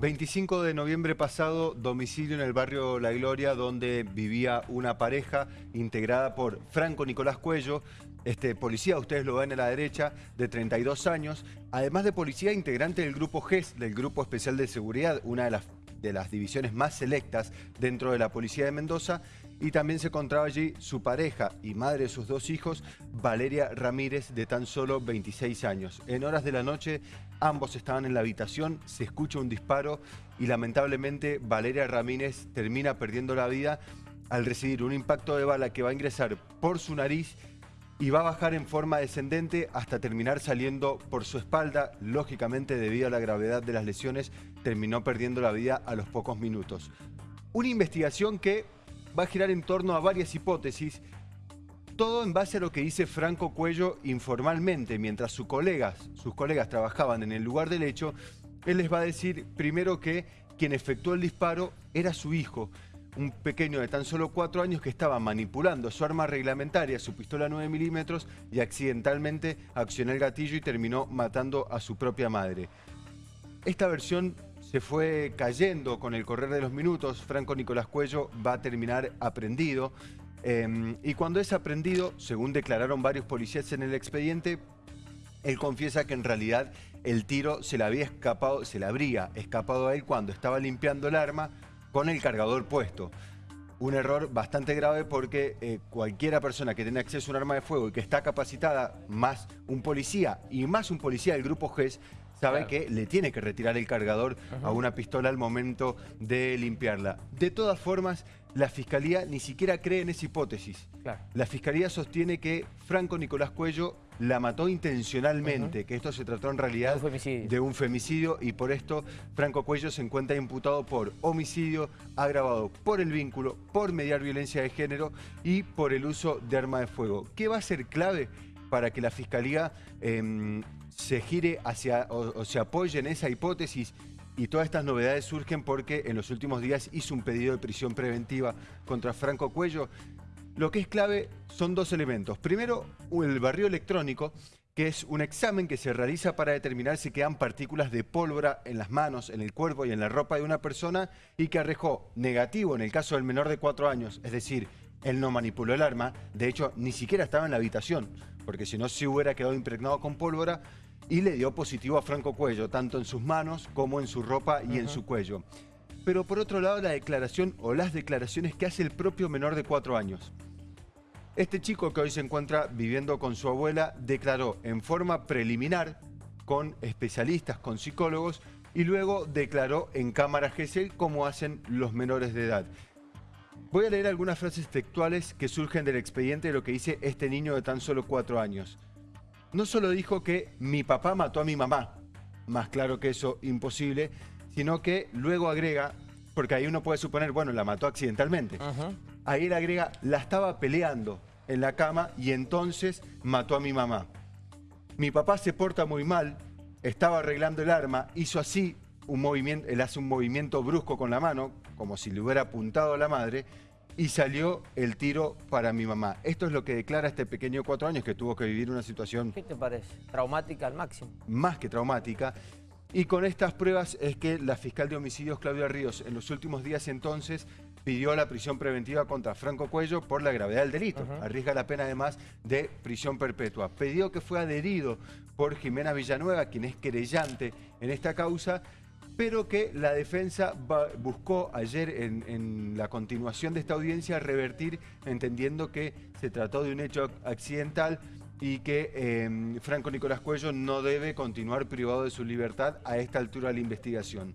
25 de noviembre pasado, domicilio en el barrio La Gloria, donde vivía una pareja integrada por Franco Nicolás Cuello, este policía, ustedes lo ven a la derecha, de 32 años, además de policía integrante del grupo GES, del Grupo Especial de Seguridad, una de las, de las divisiones más selectas dentro de la Policía de Mendoza, y también se encontraba allí su pareja y madre de sus dos hijos, Valeria Ramírez, de tan solo 26 años. En horas de la noche, ambos estaban en la habitación, se escucha un disparo y lamentablemente Valeria Ramírez termina perdiendo la vida al recibir un impacto de bala que va a ingresar por su nariz y va a bajar en forma descendente hasta terminar saliendo por su espalda. Lógicamente, debido a la gravedad de las lesiones, terminó perdiendo la vida a los pocos minutos. Una investigación que va a girar en torno a varias hipótesis, todo en base a lo que dice Franco Cuello informalmente, mientras sus colegas, sus colegas trabajaban en el lugar del hecho, él les va a decir primero que quien efectuó el disparo era su hijo, un pequeño de tan solo cuatro años que estaba manipulando su arma reglamentaria, su pistola 9 milímetros, y accidentalmente accionó el gatillo y terminó matando a su propia madre. Esta versión se fue cayendo con el correr de los minutos. Franco Nicolás Cuello va a terminar aprendido. Em, y cuando es aprendido, según declararon varios policías en el expediente, él confiesa que en realidad el tiro se le había escapado, se le habría escapado a él cuando estaba limpiando el arma con el cargador puesto. Un error bastante grave porque eh, cualquiera persona que tiene acceso a un arma de fuego y que está capacitada, más un policía y más un policía del grupo GES, sabe que le tiene que retirar el cargador a una pistola al momento de limpiarla. De todas formas, la Fiscalía ni siquiera cree en esa hipótesis. La Fiscalía sostiene que Franco Nicolás Cuello la mató intencionalmente, que esto se trató en realidad de un femicidio y por esto Franco Cuello se encuentra imputado por homicidio agravado por el vínculo, por mediar violencia de género y por el uso de arma de fuego. ¿Qué va a ser clave? Para que la Fiscalía em, se gire hacia o, se apoye en esa hipótesis y todas estas novedades surgen porque en los últimos días hizo un pedido de prisión preventiva contra Franco Cuello. Lo que es clave son dos elementos. Primero, el barrio electrónico, que es un examen que se realiza para determinar si quedan partículas de pólvora en las manos, en el cuerpo y en la ropa de una persona y que arrojó negativo en el caso del menor de cuatro años, es decir, él no manipuló el arma, de hecho ni siquiera estaba en la habitación, porque si no se hubiera quedado impregnado con pólvora y le dio positivo a Franco Cuello, tanto en sus manos como en su ropa y en su cuello. Pero por otro lado la declaración o las declaraciones que hace el propio menor de cuatro años. Este chico que hoy se encuentra viviendo con su abuela declaró en forma preliminar con especialistas, con psicólogos y luego declaró en cámara GESEL como hacen los menores de edad. Voy a leer algunas frases textuales que surgen del expediente de lo que dice este niño de tan solo cuatro años. No solo dijo que mi papá mató a mi mamá, más claro que eso, imposible, sino que luego agrega, porque ahí uno puede suponer, bueno, la mató accidentalmente. Ahí él agrega, la estaba peleando en la cama y entonces mató a mi mamá. Mi papá se porta muy mal, estaba arreglando el arma, hizo así, un movimiento, él hace un movimiento brusco con la mano, como si le hubiera apuntado a la madre, y salió el tiro para mi mamá. Esto es lo que declara este pequeño de cuatro años que tuvo que vivir una situación... ¿Qué te parece? Traumática al máximo. Más que traumática. Y con estas pruebas es que la fiscal de homicidios, Claudia Ríos, en los últimos días entonces pidió la prisión preventiva contra Franco Cuello por la gravedad del delito. Arriesga la pena además de prisión perpetua. Pidió que fue adherido por Jimena Villanueva, quien es querellante en esta causa, pero que la defensa buscó ayer en, la continuación de esta audiencia revertir entendiendo que se trató de un hecho accidental y que em, Franco Nicolás Cuello no debe continuar privado de su libertad a esta altura de la investigación.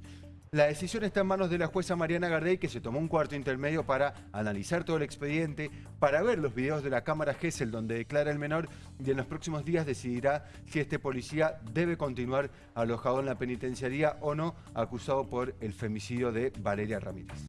La decisión está en manos de la jueza Mariana Gardey, que se tomó un cuarto intermedio para analizar todo el expediente, para ver los videos de la cámara Gesell donde declara el menor y en los próximos días decidirá si este policía debe continuar alojado en la penitenciaría o no, acusado por el femicidio de Valeria Ramírez.